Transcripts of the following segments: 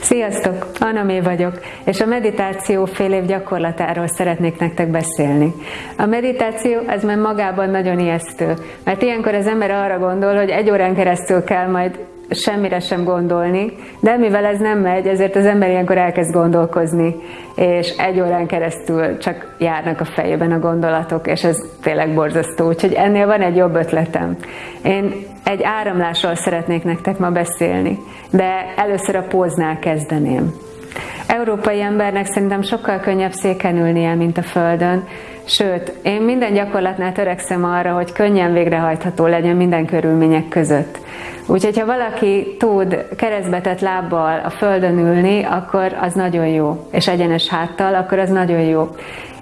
Sziasztok! Anamé vagyok, és a meditáció fél év gyakorlatáról szeretnék nektek beszélni. A meditáció az már magában nagyon ijesztő, mert ilyenkor az ember arra gondol, hogy egy órán keresztül kell majd semmire sem gondolni, de mivel ez nem megy, ezért az ember ilyenkor elkezd gondolkozni, és egy órán keresztül csak járnak a fejében a gondolatok, és ez tényleg borzasztó. Úgyhogy ennél van egy jobb ötletem. Én egy áramlásról szeretnék nektek ma beszélni, de először a póznál kezdeném. Európai embernek szerintem sokkal könnyebb széken ülnie, mint a Földön, sőt, én minden gyakorlatnál törekszem arra, hogy könnyen végrehajtható legyen minden körülmények között. Úgyhogy ha valaki tud keresztbetett lábbal a földön ülni, akkor az nagyon jó, és egyenes háttal, akkor az nagyon jó.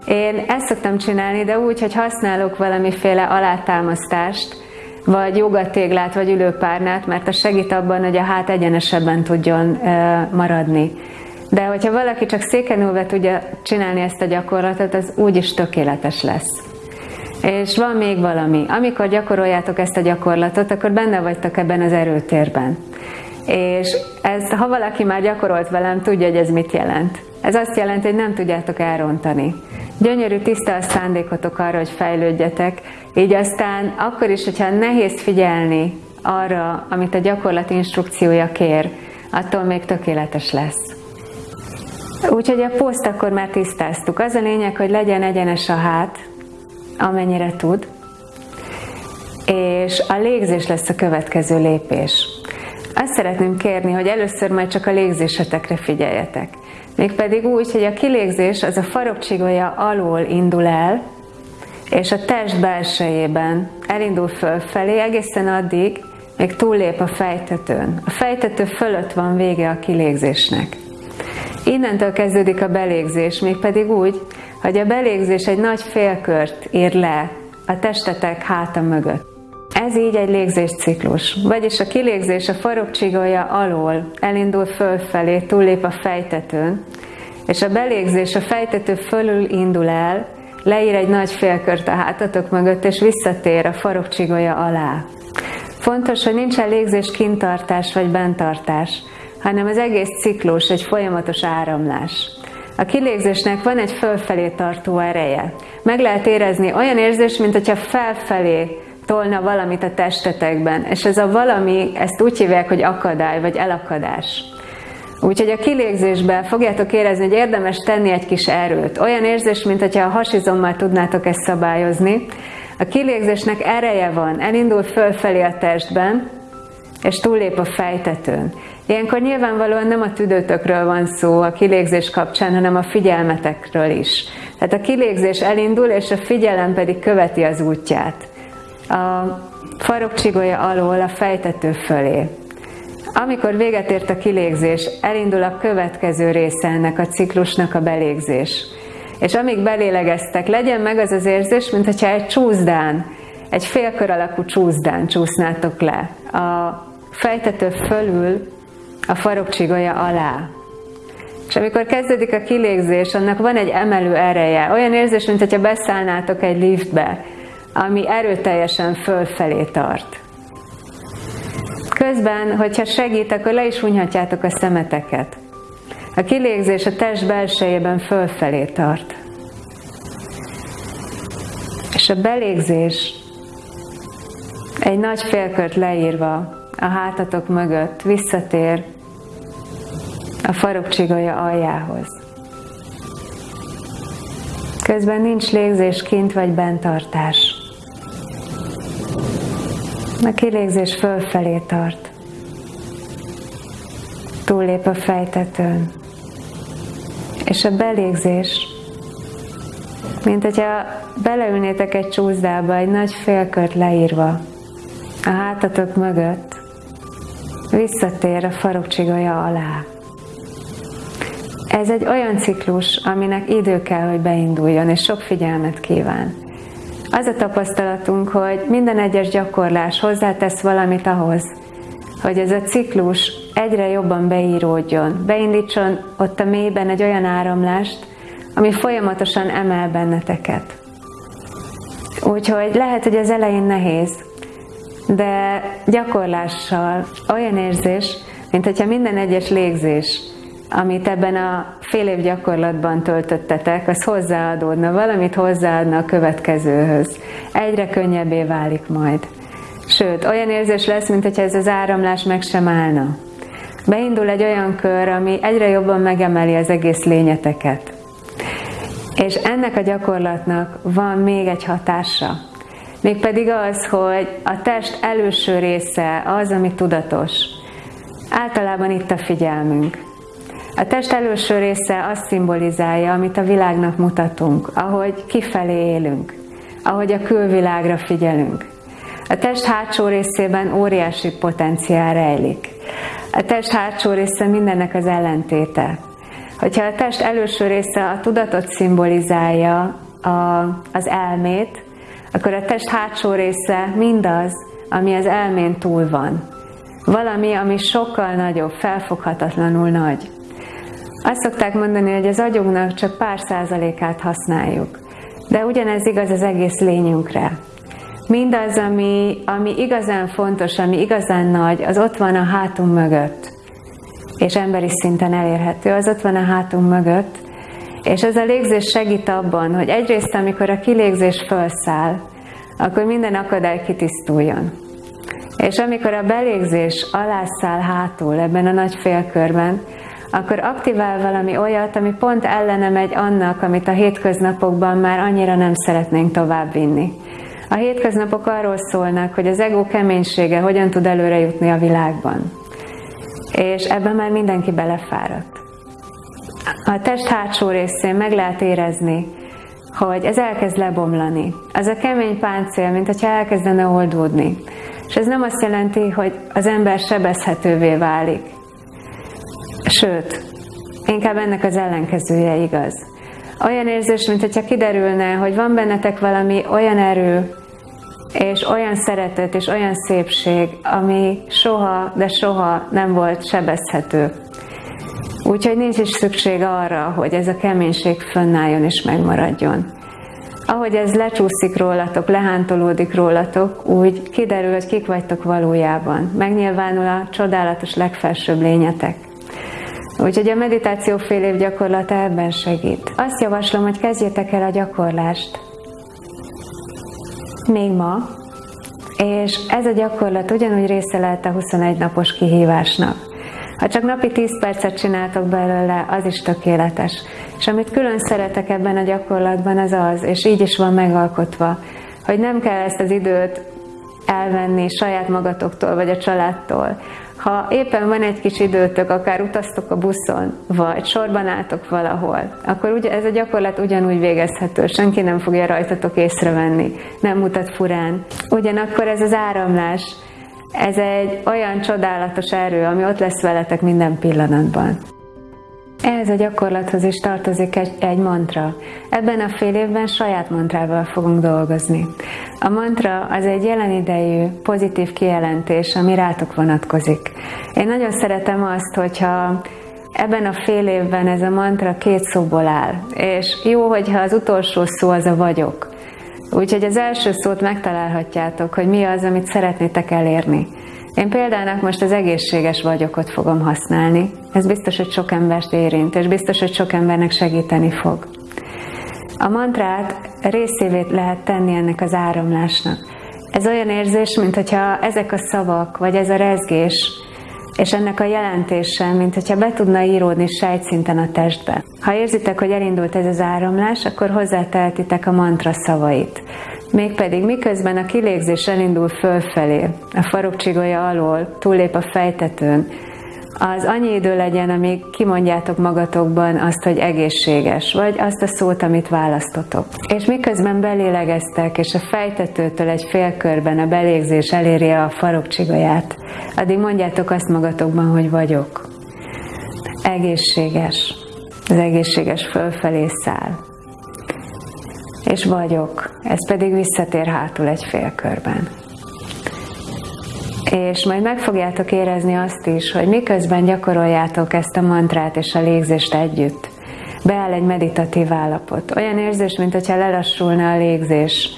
Én ezt szoktam csinálni, de úgy, hogy használok valamiféle alátámasztást, vagy jogatéglát, vagy ülőpárnát, mert az segít abban, hogy a hát egyenesebben tudjon maradni. De hogyha valaki csak széken ülve tudja csinálni ezt a gyakorlatot, az úgyis tökéletes lesz. És van még valami. Amikor gyakoroljátok ezt a gyakorlatot, akkor benne vagytok ebben az erőtérben. És ez, ha valaki már gyakorolt velem, tudja, hogy ez mit jelent. Ez azt jelenti, hogy nem tudjátok elrontani. Gyönyörű, tiszta a szándékotok arra, hogy fejlődjetek, így aztán akkor is, hogyha nehéz figyelni arra, amit a gyakorlat instrukciója kér, attól még tökéletes lesz. Úgyhogy a poszt akkor már tisztáztuk. Az a lényeg, hogy legyen egyenes a hát, amennyire tud, és a légzés lesz a következő lépés. Azt szeretném kérni, hogy először majd csak a légzésetekre figyeljetek. Mégpedig úgy, hogy a kilégzés az a farokcsigója alól indul el, és a test belsejében elindul fölfelé egészen addig, még túllép a fejtetőn. A fejtető fölött van vége a kilégzésnek. Innentől kezdődik a belégzés, mégpedig úgy, hogy a belégzés egy nagy félkört ír le a testetek háta mögött. Ez így egy légzésciklus, vagyis a kilégzés a farokcsigója alól elindul fölfelé, túllép a fejtetőn, és a belégzés a fejtető fölül indul el, leír egy nagy félkört a hátatok mögött, és visszatér a farokcsigója alá. Fontos, hogy nincsen légzés kintartás vagy bentartás, hanem az egész ciklus egy folyamatos áramlás. A kilégzésnek van egy fölfelé tartó ereje. Meg lehet érezni olyan érzés, mint hogyha felfelé tolna valamit a testetekben, és ez a valami, ezt úgy hívják, hogy akadály, vagy elakadás. Úgyhogy a kilégzésben fogjátok érezni, hogy érdemes tenni egy kis erőt. Olyan érzés, mint hogyha a hasizommal tudnátok ezt szabályozni. A kilégzésnek ereje van, elindul fölfelé a testben, és túllép a fejtetőn. Ilyenkor nyilvánvalóan nem a tüdőtökről van szó a kilégzés kapcsán, hanem a figyelmetekről is. Tehát a kilégzés elindul, és a figyelem pedig követi az útját. A farokcsigója alól a fejtető fölé. Amikor véget ért a kilégzés, elindul a következő része ennek a ciklusnak a belégzés. És amíg belélegeztek, legyen meg az az érzés, mintha egy csúszdán, egy félkör alakú csúszdán csúsznátok le. A fejtető fölül a farokcsigója alá. És amikor kezdődik a kilégzés, annak van egy emelő ereje. Olyan érzés, mint hogyha beszállnátok egy liftbe, ami erőteljesen fölfelé tart. Közben, hogyha segít, akkor le is hunyhatjátok a szemeteket. A kilégzés a test belsejében fölfelé tart. És a belégzés egy nagy félkört leírva a hátatok mögött visszatér a farokcsigója aljához. Közben nincs légzés kint vagy bentartás. A kilégzés fölfelé tart. Túllép a fejtetőn. És a belégzés, mint hogyha beleülnétek egy csúszdába, egy nagy félkört leírva, a hátatok mögött, visszatér a farokcsigója alá. Ez egy olyan ciklus, aminek idő kell, hogy beinduljon, és sok figyelmet kíván. Az a tapasztalatunk, hogy minden egyes gyakorlás hozzátesz valamit ahhoz, hogy ez a ciklus egyre jobban beíródjon, beindítson ott a mélyben egy olyan áramlást, ami folyamatosan emel benneteket. Úgyhogy lehet, hogy az elején nehéz, de gyakorlással olyan érzés, mint hogyha minden egyes légzés amit ebben a fél év gyakorlatban töltöttetek, az hozzáadódna, valamit hozzáadna a következőhöz. Egyre könnyebbé válik majd. Sőt, olyan érzés lesz, mint hogyha ez az áramlás meg sem állna. Beindul egy olyan kör, ami egyre jobban megemeli az egész lényeteket. És ennek a gyakorlatnak van még egy hatása. Mégpedig az, hogy a test előső része az, ami tudatos. Általában itt a figyelmünk. A test előső része azt szimbolizálja, amit a világnak mutatunk, ahogy kifelé élünk, ahogy a külvilágra figyelünk. A test hátsó részében óriási potenciál rejlik. A test hátsó része mindennek az ellentéte. Hogyha a test előső része a tudatot szimbolizálja, a, az elmét, akkor a test hátsó része mindaz, ami az elmén túl van. Valami, ami sokkal nagyobb, felfoghatatlanul nagy. Azt szokták mondani, hogy az agyunknak csak pár százalékát használjuk. De ugyanez igaz az egész lényünkre. Mindaz, ami, ami igazán fontos, ami igazán nagy, az ott van a hátunk mögött. És emberi szinten elérhető, az ott van a hátunk mögött. És ez a légzés segít abban, hogy egyrészt, amikor a kilégzés felszáll, akkor minden akadály kitisztuljon. És amikor a belégzés alászáll hátul ebben a nagy félkörben, akkor aktivál valami olyat, ami pont ellene megy annak, amit a hétköznapokban már annyira nem szeretnénk továbbvinni. A hétköznapok arról szólnak, hogy az ego keménysége hogyan tud előre jutni a világban. És ebben már mindenki belefáradt. A test hátsó részén meg lehet érezni, hogy ez elkezd lebomlani. Az a kemény páncél, mint hogyha elkezdene oldódni. És ez nem azt jelenti, hogy az ember sebezhetővé válik. Sőt, inkább ennek az ellenkezője igaz. Olyan érzés, mint hogyha kiderülne, hogy van bennetek valami olyan erő, és olyan szeretet, és olyan szépség, ami soha, de soha nem volt sebezhető. Úgyhogy nincs is szükség arra, hogy ez a keménység fönnálljon és megmaradjon. Ahogy ez lecsúszik rólatok, lehántolódik rólatok, úgy kiderül, hogy kik vagytok valójában. Megnyilvánul a csodálatos legfelsőbb lényetek. Úgyhogy a meditáció fél év gyakorlata ebben segít. Azt javaslom, hogy kezdjétek el a gyakorlást. Még ma, és ez a gyakorlat ugyanúgy része lehet a 21 napos kihívásnak. Ha csak napi 10 percet csináltok belőle, az is tökéletes. És amit külön szeretek ebben a gyakorlatban, az az, és így is van megalkotva, hogy nem kell ezt az időt elvenni saját magatoktól vagy a családtól, ha éppen van egy kis időtök, akár utaztok a buszon, vagy sorban álltok valahol, akkor ugye ez a gyakorlat ugyanúgy végezhető, senki nem fogja rajtatok észrevenni, nem mutat furán. Ugyanakkor ez az áramlás, ez egy olyan csodálatos erő, ami ott lesz veletek minden pillanatban. Ehhez a gyakorlathoz is tartozik egy, egy mantra. Ebben a fél évben saját mantrával fogunk dolgozni. A mantra az egy jelen idejű, pozitív kijelentés, ami rátok vonatkozik. Én nagyon szeretem azt, hogyha ebben a fél évben ez a mantra két szóból áll. És jó, hogyha az utolsó szó az a vagyok. Úgyhogy az első szót megtalálhatjátok, hogy mi az, amit szeretnétek elérni. Én példának most az egészséges vagyokot fogom használni. Ez biztos, hogy sok embert érint, és biztos, hogy sok embernek segíteni fog. A mantrát részévé lehet tenni ennek az áramlásnak. Ez olyan érzés, mint hogyha ezek a szavak, vagy ez a rezgés, és ennek a jelentése, mint hogyha be tudna íródni sejtszinten a testbe. Ha érzitek, hogy elindult ez az áramlás, akkor hozzátehetitek a mantra szavait. Mégpedig miközben a kilégzés elindul fölfelé, a farokcsigolya alól, túllép a fejtetőn, az annyi idő legyen, amíg kimondjátok magatokban azt, hogy egészséges, vagy azt a szót, amit választotok. És miközben belélegeztek, és a fejtetőtől egy félkörben a belégzés eléri a farokcsigaját, addig mondjátok azt magatokban, hogy vagyok. Egészséges. Az egészséges fölfelé száll és vagyok, ez pedig visszatér hátul egy félkörben. És majd meg fogjátok érezni azt is, hogy miközben gyakoroljátok ezt a mantrát és a légzést együtt, beáll egy meditatív állapot. Olyan érzés, mint hogyha lelassulna a légzés.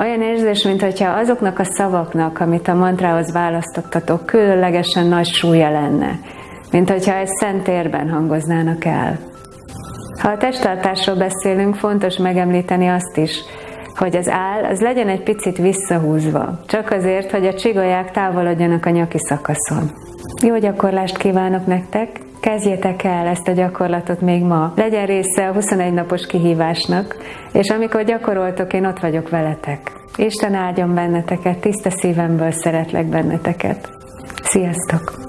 Olyan érzés, mint hogyha azoknak a szavaknak, amit a mantrához választottatok, különlegesen nagy súlya lenne. mint hogyha egy szent térben hangoznának el. Ha a testtartásról beszélünk, fontos megemlíteni azt is, hogy az áll az legyen egy picit visszahúzva, csak azért, hogy a csigolyák távolodjanak a nyaki szakaszon. Jó gyakorlást kívánok nektek! Kezdjétek el ezt a gyakorlatot még ma. Legyen része a 21 napos kihívásnak, és amikor gyakoroltok, én ott vagyok veletek. Isten áldjon benneteket, tiszta szívemből szeretlek benneteket. Sziasztok!